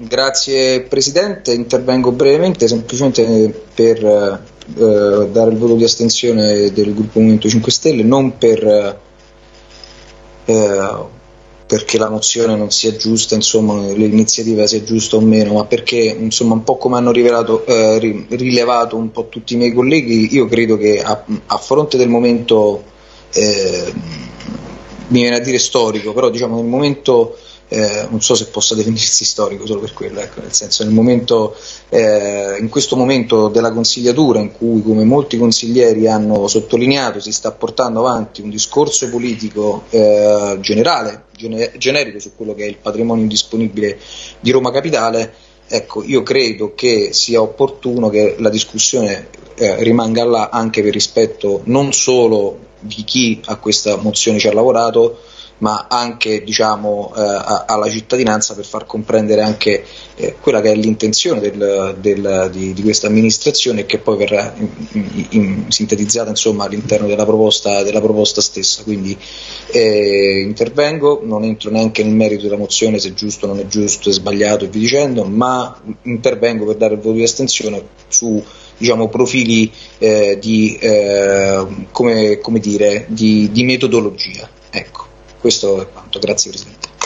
Grazie Presidente, intervengo brevemente semplicemente per eh, dare il voto di astensione del gruppo Movimento 5 Stelle, non per, eh, perché la mozione non sia giusta, insomma l'iniziativa sia giusta o meno, ma perché insomma un po' come hanno rivelato, eh, rilevato un po' tutti i miei colleghi, io credo che a, a fronte del momento, eh, mi viene a dire storico, però diciamo nel momento eh, non so se possa definirsi storico solo per quello, ecco, nel senso nel momento, eh, in questo momento della consigliatura in cui come molti consiglieri hanno sottolineato si sta portando avanti un discorso politico eh, generale, gene- generico su quello che è il patrimonio disponibile di Roma Capitale, ecco, io credo che sia opportuno che la discussione eh, rimanga là anche per rispetto non solo di chi a questa mozione ci ha lavorato, ma anche diciamo, eh, alla cittadinanza per far comprendere anche eh, quella che è l'intenzione del, del, di, di, questa amministrazione che poi verrà in, in, sintetizzata insomma, all'interno della proposta, della proposta stessa. Quindi eh, intervengo, non entro neanche nel merito della mozione se è giusto o non è giusto, è sbagliato e vi dicendo, ma intervengo per dare il voto di astensione su diciamo, profili eh, di, eh, come, come dire, di, di metodologia. Ecco. Questo è quanto, grazie Presidente.